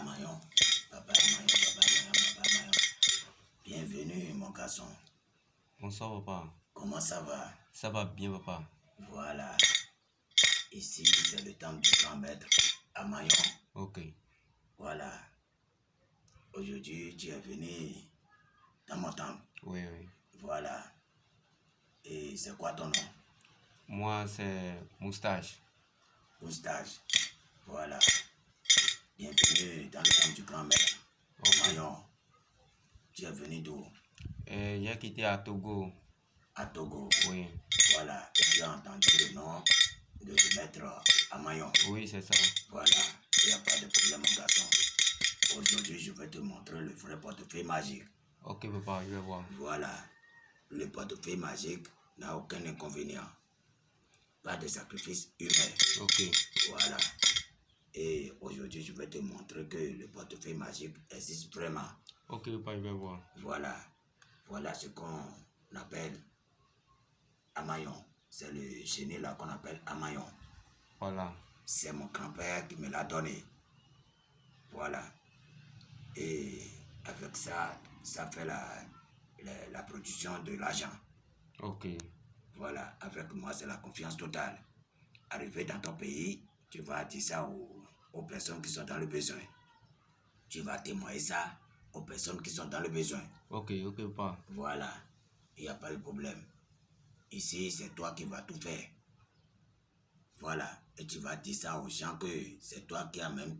Amayon, papa Amayon, papa Amayon, papa Amayon. Bienvenue, mon garçon. Bonsoir, papa. Comment ça va? Ça va bien, papa. Voilà. Ici, c'est le temple du grand maître Amayon. Ok. Voilà. Aujourd'hui, tu es venu dans mon temple. Oui, oui. Voilà. Et c'est quoi ton nom? Moi, c'est Moustache. Moustache. Voilà. Bienvenue dans le temple du grand maître Amayon. Tu es venu d'où? Euh, J'ai quitté à Togo. À Togo. Oui. Voilà. Et tu as entendu le nom de maître Amayon. Oui, c'est ça. Voilà. Il n'y a pas de problème, mon garçon. Aujourd'hui, je vais te montrer le vrai portefeuille magique. Ok, papa, je vais voir. Voilà. Le portefeuille magique n'a aucun inconvénient. Pas de sacrifice humain. Ok. Voilà. Je vais te montrer que le portefeuille magique existe vraiment. Ok, papa, je vais voir. Voilà. Voilà ce qu'on appelle Amayon. C'est le génie là qu'on appelle Amayon. Voilà. C'est mon grand-père qui me l'a donné. Voilà. Et avec ça, ça fait la, la, la production de l'argent. Ok. Voilà. Avec moi, c'est la confiance totale. Arrivé dans ton pays, tu vas dire ça aux, aux personnes qui sont dans le besoin. Tu vas témoigner ça aux personnes qui sont dans le besoin. Ok, ok, papa. Voilà. Il n'y a pas de problème. Ici, c'est toi qui vas tout faire. Voilà. Et tu vas dire ça aux gens que c'est toi qui as même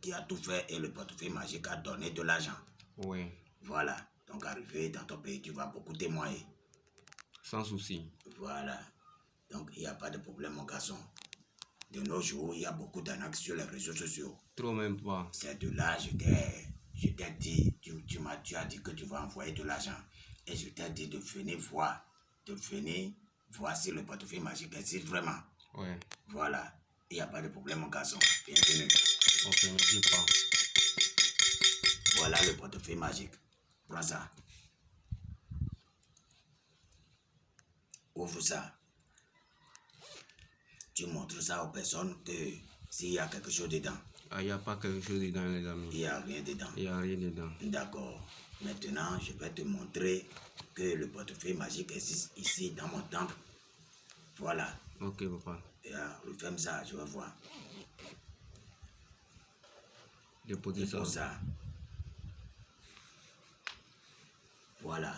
qui a tout fait et le portefeuille magique a donné de l'argent. Oui. Voilà. Donc arrivé dans ton pays, tu vas beaucoup témoigner. Sans souci. Voilà. Donc il n'y a pas de problème, mon garçon. De nos jours, il y a beaucoup d'arnaques sur les réseaux sociaux. Trop même, papa. C'est de là, je t'ai je t'ai dit, tu, tu m'as tu as dit que tu vas envoyer de l'argent. Et je t'ai dit de venir voir, de venir voir si le portefeuille magique existe vraiment. Oui. Voilà. Il n'y a pas de problème, mon garçon. Bienvenue. Ok, merci, papa. Voilà le portefeuille magique. Prends ça. Ouvre ça. Tu montres ça aux personnes que s'il y a quelque chose dedans, Ah, il n'y a pas quelque chose dedans, les il amis. n'y a rien dedans. Il n'y a rien dedans. D'accord. Maintenant, je vais te montrer que le portefeuille magique existe ici dans mon temple. Voilà. Ok, papa. Et, euh, referme ça, je vais voir. Déposez ça. Ça. Voilà.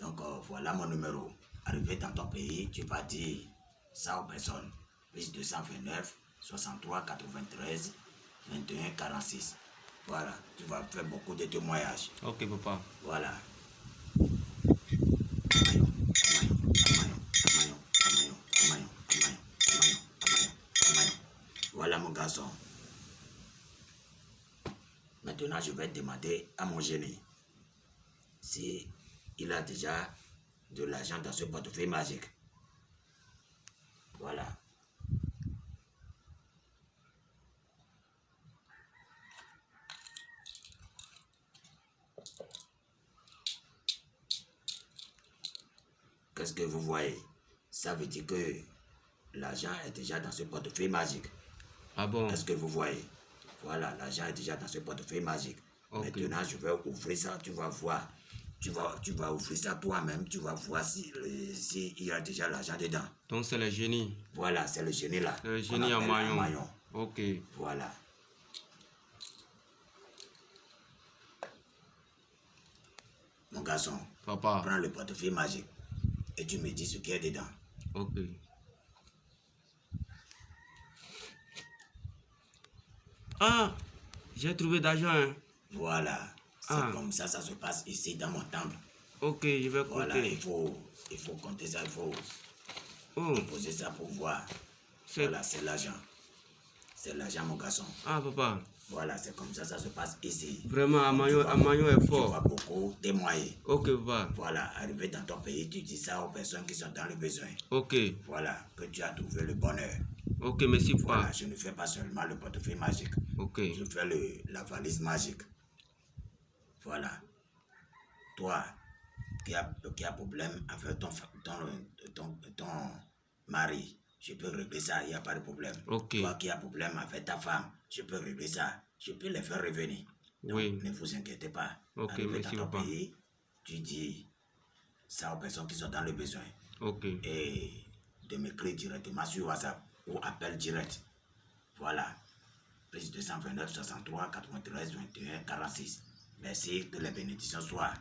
Donc, euh, voilà mon numéro. Arrivé dans ton pays, tu vas dire ça aux personnes. 229, 63, 93, 21, 46. Voilà, tu vas faire beaucoup de témoignages. Ok, papa. Voilà. Voilà mon garçon. Maintenant, je vais demander à mon génie si il a déjà de l'argent dans ce portefeuille magique. Voilà. Qu'est-ce que vous voyez? Ça veut dire que l'argent est déjà dans ce portefeuille magique. Ah bon? Est-ce que vous voyez? Voilà, l'argent est déjà dans ce portefeuille magique. Maintenant, je vais ouvrir ça, tu vas voir. Tu vas, tu vas ouvrir ça toi-même, tu vas voir si, le- si il y a déjà l'argent dedans. Donc, c'est le génie. Voilà, c'est le génie là. Le génie en appelle maillon. Amayon. Ok. Voilà. Mon garçon, Papa. prends le portefeuille magique et tu me dis ce qu'il y a dedans. Ok. Ah! J'ai trouvé d'argent. hein. Voilà. C'est Ah. comme ça, ça se passe ici dans mon temple. Ok, je vais Voilà, compter. il faut, il faut compter ça, il faut Oh, poser ça pour voir. c'est... Voilà, c'est l'argent. C'est l'argent, mon garçon. Ah, papa. Voilà, c'est comme ça, ça se passe ici. Vraiment, Amayo, Amayo est Tu vas fort. beaucoup témoigner. Ok, papa. Voilà, arrivé dans ton pays, tu dis ça aux personnes qui sont dans le besoin. Ok. Voilà, que tu as trouvé le bonheur. Ok, merci, Voilà, papa. je ne fais pas seulement le portefeuille magique. Ok. Je fais le, la valise magique. Voilà. Toi, qui a, qui a problème avec ton, ton, ton mari, je peux régler ça, il n'y a pas de problème. Toi qui as problème avec ta femme, je peux régler ça. je peux les faire revenir. Donc, Oui. ne vous inquiétez pas. Ok, Arrivé merci, dans ton pays, tu dis ça aux personnes qui sont dans le besoin. Ok. Et de m'écrire directement sur WhatsApp ou appel direct. Voilà. Plus 229 63 93 21 46. Merci, que les bénédictions soient